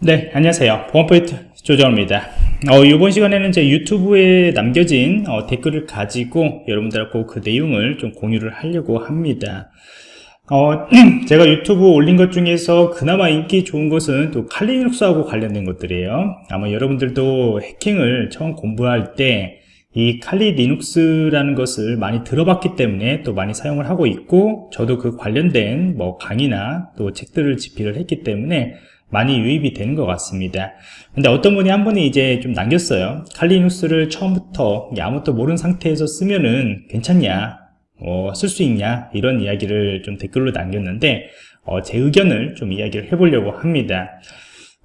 네 안녕하세요. 보안포인트 조정입니다. 어, 이번 시간에는 제 유튜브에 남겨진 어, 댓글을 가지고 여러분들하고 그 내용을 좀 공유를 하려고 합니다. 어, 제가 유튜브 올린 것 중에서 그나마 인기 좋은 것은 또 칼리눅스하고 관련된 것들이에요. 아마 여러분들도 해킹을 처음 공부할 때 이 칼리 리눅스라는 것을 많이 들어봤기 때문에 또 많이 사용을 하고 있고 저도 그 관련된 뭐 강의나 또 책들을 집필을 했기 때문에 많이 유입이 되는 것 같습니다. 근데 어떤 분이 한 분이 이제 좀 남겼어요. 칼리눅스를 처음부터 아무것도 모르는 상태에서 쓰면은 괜찮냐? 어, 쓸 수 있냐? 이런 이야기를 좀 댓글로 남겼는데 어, 제 의견을 좀 이야기를 해보려고 합니다.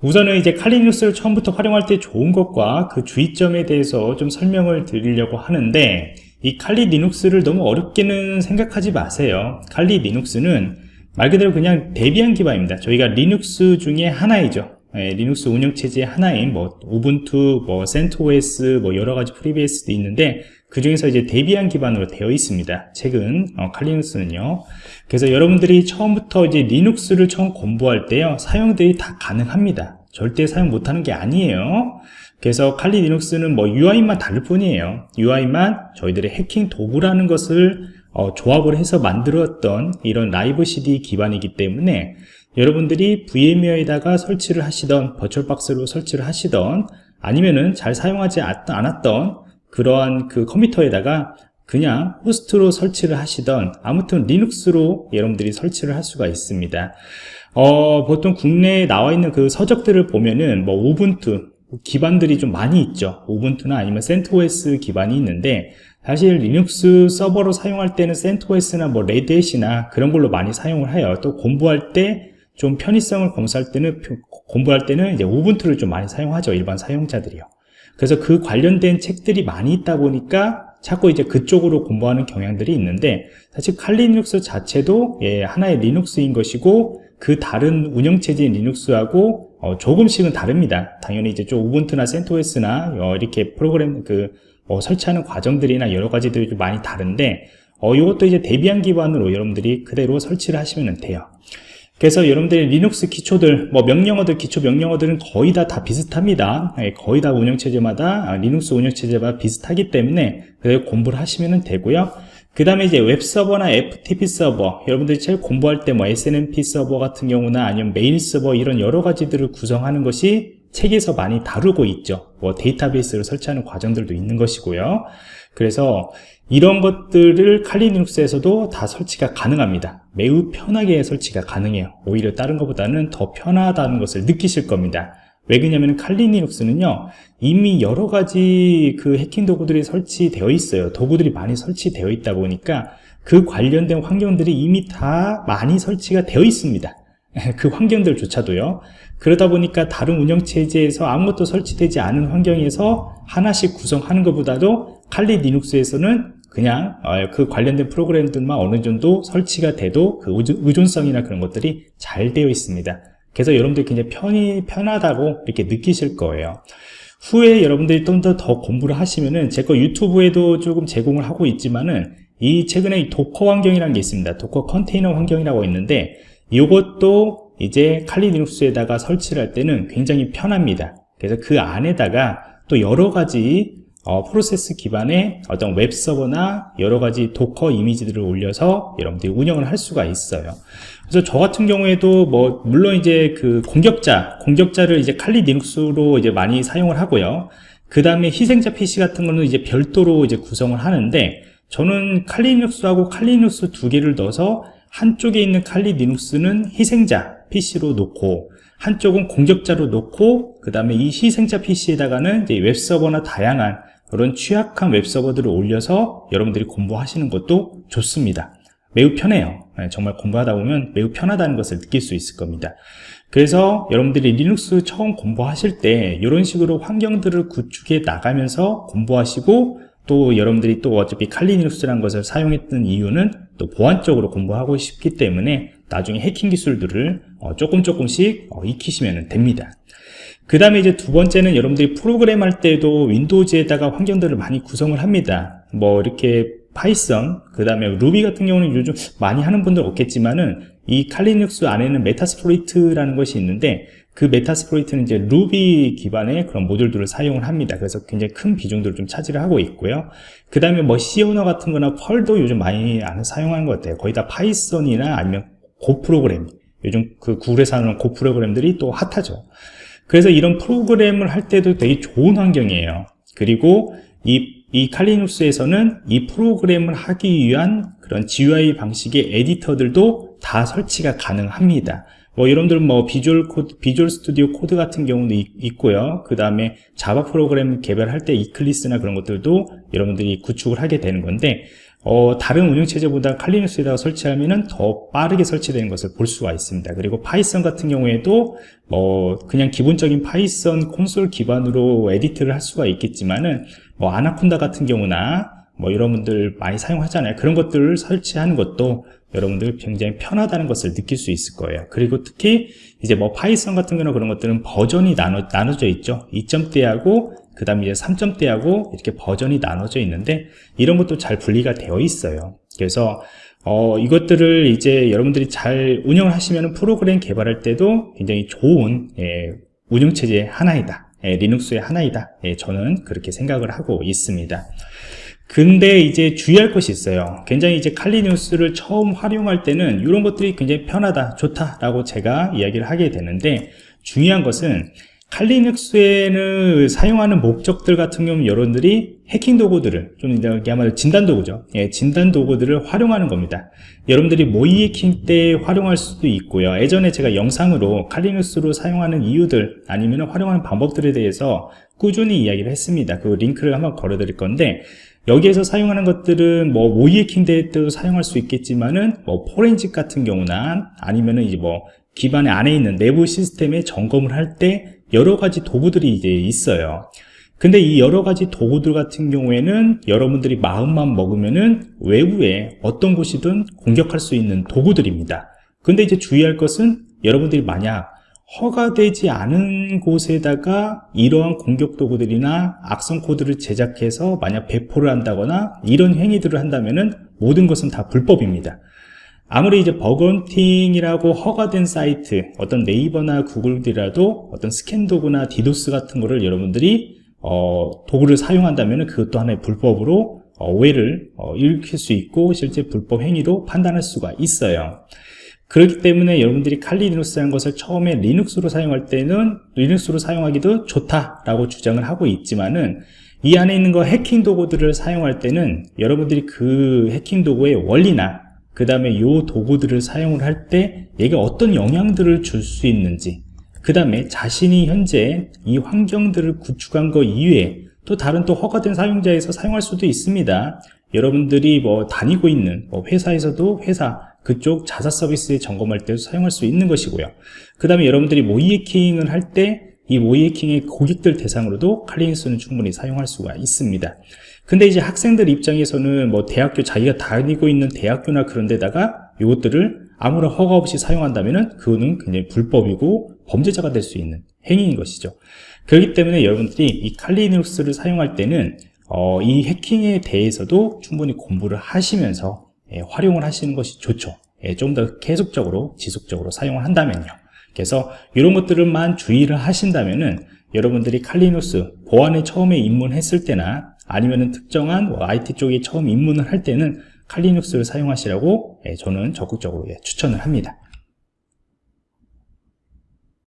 우선은 이제 칼리눅스를 처음부터 활용할 때 좋은 것과 그 주의점에 대해서 좀 설명을 드리려고 하는데 이 칼리 리눅스를 너무 어렵게는 생각하지 마세요. 칼리 리눅스는 말 그대로 그냥 Debian 기반입니다 저희가 리눅스 중에 하나이죠 예, 리눅스 운영체제 하나인 뭐 Ubuntu, 뭐 CentOS, 뭐 여러 가지 FreeBSD도 있는데 그 중에서 이제 Debian 기반으로 되어 있습니다. 최근 어, 칼리눅스는요. 그래서 여러분들이 처음부터 이제 리눅스를 처음 공부할 때요 사용들이 다 가능합니다. 절대 사용 못하는 게 아니에요. 그래서 칼리 리눅스는 뭐 UI만 다를 뿐이에요. UI만 저희들의 해킹 도구라는 것을 어, 조합을 해서 만들었던 이런 라이브 CD 기반이기 때문에 여러분들이 VMware에다가 설치를 하시던 버추얼박스로 설치를 하시던 아니면은 잘 사용하지 않았던 그러한 그 컴퓨터에다가 그냥 호스트로 설치를 하시던 아무튼 리눅스로 여러분들이 설치를 할 수가 있습니다. 어, 보통 국내에 나와 있는 그 서적들을 보면은 뭐 우분투 기반들이 좀 많이 있죠. 우분투나 아니면 센토스 기반이 있는데 사실 리눅스 서버로 사용할 때는 CentOS나 뭐 Red Hat이나 그런 걸로 많이 사용을 해요 또 공부할 때 좀 편의성을 검사할 때는 공부할 때는 이제 Ubuntu를 좀 많이 사용하죠 일반 사용자들이요 그래서 그 관련된 책들이 많이 있다 보니까 자꾸 이제 그쪽으로 공부하는 경향들이 있는데 사실 칼리눅스 자체도 예, 하나의 리눅스인 것이고 그 다른 운영체제인 리눅스하고 어, 조금씩은 다릅니다. 당연히 이제 좀 Ubuntu나 CentOS나 어, 이렇게 프로그램 그 어, 설치하는 과정들이나 여러 가지들이 좀 많이 다른데 어, 이것도 이제 Debian 기반으로 여러분들이 그대로 설치를 하시면 돼요. 그래서 여러분들이 리눅스 기초들, 뭐 명령어들, 기초 명령어들은 거의 다 다 비슷합니다. 예, 거의 다 운영체제마다 아, 리눅스 운영체제마다 비슷하기 때문에 그대로 공부를 하시면 되고요. 그 다음에 이제 웹서버나 FTP 서버 여러분들이 제일 공부할 때 뭐 SNMP 서버 같은 경우나 아니면 메일 서버 이런 여러 가지들을 구성하는 것이 책에서 많이 다루고 있죠. 뭐 데이터베이스를 설치하는 과정들도 있는 것이고요. 그래서 이런 것들을 칼리 리눅스에서도 다 설치가 가능합니다. 매우 편하게 설치가 가능해요. 오히려 다른 것보다는 더 편하다는 것을 느끼실 겁니다. 왜 그러냐면 칼리 리눅스는요 이미 여러 가지 그 해킹 도구들이 설치되어 있어요. 도구들이 많이 설치되어 있다 보니까 그 관련된 환경들이 이미 다 많이 설치가 되어 있습니다 그 환경들조차도요. 그러다 보니까 다른 운영체제에서 아무것도 설치되지 않은 환경에서 하나씩 구성하는 것보다도 칼리 리눅스에서는 그냥 어, 그 관련된 프로그램들만 어느 정도 설치가 돼도 그 의존성이나 그런 것들이 잘 되어 있습니다. 그래서 여러분들이 굉장히 편히, 편하다고 이렇게 느끼실 거예요. 후에 여러분들이 좀 더 더 공부를 하시면은 제 거 유튜브에도 조금 제공을 하고 있지만은 이 최근에 Docker 환경이라는 게 있습니다. Docker 컨테이너 환경이라고 있는데 이것도 이제 칼리 리눅스에다가 설치를 할 때는 굉장히 편합니다 그래서 그 안에다가 또 여러 가지 어, 프로세스 기반의 어떤 웹 서버나 여러 가지 Docker 이미지들을 올려서 여러분들이 운영을 할 수가 있어요. 그래서 저 같은 경우에도 뭐 물론 이제 그 공격자, 공격자를 이제 칼리 리눅스로 이제 많이 사용을 하고요. 그 다음에 희생자 PC 같은 거는 이제 별도로 이제 구성을 하는데 저는 Kali 리눅스하고 Kali 리눅스 두 개를 넣어서 한쪽에 있는 칼리 리눅스는 희생자 PC로 놓고 한쪽은 공격자로 놓고 그 다음에 이 희생자 PC에다가는 이제 웹서버나 다양한 그런 취약한 웹서버들을 올려서 여러분들이 공부하시는 것도 좋습니다. 매우 편해요. 네, 정말 공부하다 보면 매우 편하다는 것을 느낄 수 있을 겁니다. 그래서 여러분들이 리눅스 처음 공부하실 때 이런 식으로 환경들을 구축해 나가면서 공부하시고 또 여러분들이 또 어차피 칼리 리눅스라는 것을 사용했던 이유는 또 보안적으로 공부하고 싶기 때문에 나중에 해킹 기술들을 어, 조금 조금씩 어, 익히시면 됩니다. 그 다음에 이제 두 번째는 여러분들이 프로그램 할 때도 Windows에다가 환경들을 많이 구성을 합니다. 뭐 이렇게 Python 그 다음에 루비 같은 경우는 요즘 많이 하는 분들 없겠지만은 이 Kali Linux 안에는 Metasploit이라는 것이 있는데 그 Metasploit는 이제 루비 기반의 그런 모듈들을 사용을 합니다. 그래서 굉장히 큰 비중들을 좀 차지를 하고 있고요. 그 다음에 뭐 C 언어 같은 거나 Perl도 요즘 많이 안 사용하는 것 같아요. 거의 다 Python이나 아니면 Go 프로그램. 요즘 그 Google에서 하는 Go 프로그램들이 또 핫하죠. 그래서 이런 프로그램을 할 때도 되게 좋은 환경이에요. 그리고 이, 이 칼리눅스에서는 이 프로그램을 하기 위한 그런 GUI 방식의 에디터들도 다 설치가 가능합니다. 뭐 여러분들 뭐 Visual Code, Visual Studio Code 같은 경우도 있, 고요 그 다음에 Java 프로그램 개발할 때 Eclipse나 그런 것들도 여러분들이 구축을 하게 되는 건데 어, 다른 운영체제보다 칼리눅스에다가 설치하면 더 빠르게 설치되는 것을 볼 수가 있습니다. 그리고 Python 같은 경우에도 뭐 그냥 기본적인 Python 콘솔 기반으로 edit를 할 수가 있겠지만은 뭐 아나콘다 같은 경우나 뭐 여러분들 많이 사용하잖아요. 그런 것들을 설치하는 것도 여러분들 굉장히 편하다는 것을 느낄 수 있을 거예요. 그리고 특히 이제 뭐 Python 같은 경우는 그런 것들은 버전이 나눠, 나눠져 있죠. 2점대하고 그 다음에 이제 3점대하고 이렇게 버전이 나눠져 있는데 이런 것도 잘 분리가 되어 있어요. 그래서 어, 이것들을 이제 여러분들이 잘 운영을 하시면 프로그램 개발할 때도 굉장히 좋은 예, 운영체제 하나이다. 예, 리눅스의 하나이다. 예, 저는 그렇게 생각을 하고 있습니다 근데 이제 주의할 것이 있어요. 굉장히 이제 칼리뉴스를 처음 활용할 때는 이런 것들이 굉장히 편하다 좋다 라고 제가 이야기를 하게 되는데 중요한 것은 칼리눅스에는 사용하는 목적들 같은 경우 여러분들이 해킹 도구들을 좀 이야기하면 진단 도구죠. 예, 진단 도구들을 활용하는 겁니다. 여러분들이 모의 해킹 때 활용할 수도 있고요. 예전에 제가 영상으로 칼리눅스로 사용하는 이유들 아니면 활용하는 방법들에 대해서 꾸준히 이야기를 했습니다. 그 링크를 한번 걸어 드릴 건데 여기에서 사용하는 것들은 뭐 모의 해킹 때도 사용할 수 있겠지만은 뭐 포렌식 같은 경우나 아니면은 이제 뭐 기반에 안에 있는 내부 시스템에 점검을 할 때 여러 가지 도구들이 이제 있어요. 근데 이 여러 가지 도구들 같은 경우에는 여러분들이 마음만 먹으면은 외부에 어떤 곳이든 공격할 수 있는 도구들입니다. 근데 이제 주의할 것은 여러분들이 만약 허가되지 않은 곳에다가 이러한 공격 도구들이나 악성 코드를 제작해서 만약 배포를 한다거나 이런 행위들을 한다면 모든 것은 다 불법입니다. 아무리 이제 bug hunting이라고 허가된 사이트 어떤 네이버나 Google이라도 어떤 스캔 도구나 디도스 같은 거를 여러분들이 어, 도구를 사용한다면 그것도 하나의 불법으로 어, 오해를 어, 일으킬 수 있고 실제 불법 행위로 판단할 수가 있어요 그렇기 때문에 여러분들이 칼리 리눅스라는 것을 처음에 리눅스로 사용할 때는 리눅스로 사용하기도 좋다라고 주장을 하고 있지만은 이 안에 있는 거 해킹 도구들을 사용할 때는 여러분들이 그 해킹 도구의 원리나 그 다음에 요 도구들을 사용을 할 때 얘가 어떤 영향들을 줄 수 있는지 그 다음에 자신이 현재 이 환경들을 구축한 거 이외에 또 다른 또 허가된 사용자에서 사용할 수도 있습니다. 여러분들이 뭐 다니고 있는 뭐 회사에서도 회사 그쪽 자사 서비스에 점검할 때도 사용할 수 있는 것이고요. 그 다음에 여러분들이 모의 해킹을 할 때 이 모의 해킹의 고객들 대상으로도 칼리닉스는 충분히 사용할 수가 있습니다. 근데 이제 학생들 입장에서는 뭐 대학교 자기가 다니고 있는 대학교나 그런 데다가 이것들을 아무런 허가 없이 사용한다면 그거는 굉장히 불법이고 범죄자가 될 수 있는 행위인 것이죠. 그렇기 때문에 여러분들이 이 칼리닉스를 사용할 때는 어, 이 해킹에 대해서도 충분히 공부를 하시면서 예, 활용을 하시는 것이 좋죠. 예, 좀더 계속적으로 지속적으로 사용을 한다면요. 그래서 이런 것들을만 주의를 하신다면은 여러분들이 칼리누스 보안에 처음에 입문했을 때나 아니면은 특정한 뭐 IT 쪽에 처음 입문을 할 때는 칼리눅스를 사용하시라고 예, 저는 적극적으로 예, 추천을 합니다